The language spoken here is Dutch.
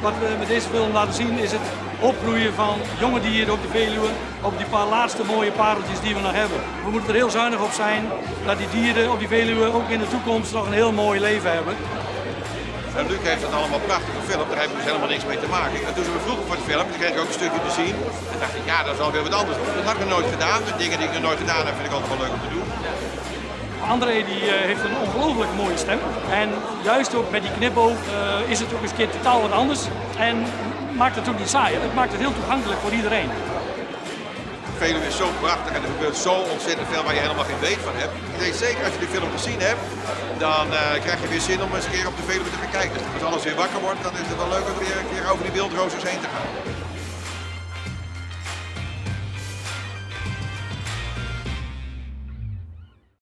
Wat we met deze film laten zien is het opgroeien van jonge dieren op de Veluwe, op die paar laatste mooie pareltjes die we nog hebben. We moeten er heel zuinig op zijn dat die dieren op die Veluwe ook in de toekomst nog een heel mooi leven hebben. En Luc heeft het allemaal prachtig gefilmd, daar heb ik dus helemaal niks mee te maken. En toen ze me vroegen voor de film, toen kreeg ik ook een stukje te zien. En dacht ik, ja, dat is alweer wat anders. Dat had ik nog nooit gedaan. De dingen die ik nog nooit gedaan heb, vind ik altijd wel leuk om te doen. André die, uh, heeft een ongelooflijk mooie stem. En juist ook met die knipoog uh, is het ook eens een keer totaal wat anders. En maakt het ook niet saai. Het maakt het heel toegankelijk voor iedereen. Veluwe is zo prachtig en er gebeurt zo ontzettend veel waar je helemaal geen weet van hebt. Ik denk zeker als je die film gezien hebt, dan uh, krijg je weer zin om eens een keer op de Veluwe te gaan kijken. Als alles weer wakker wordt, dan is het wel leuk om weer een keer over die wildrozers heen te gaan.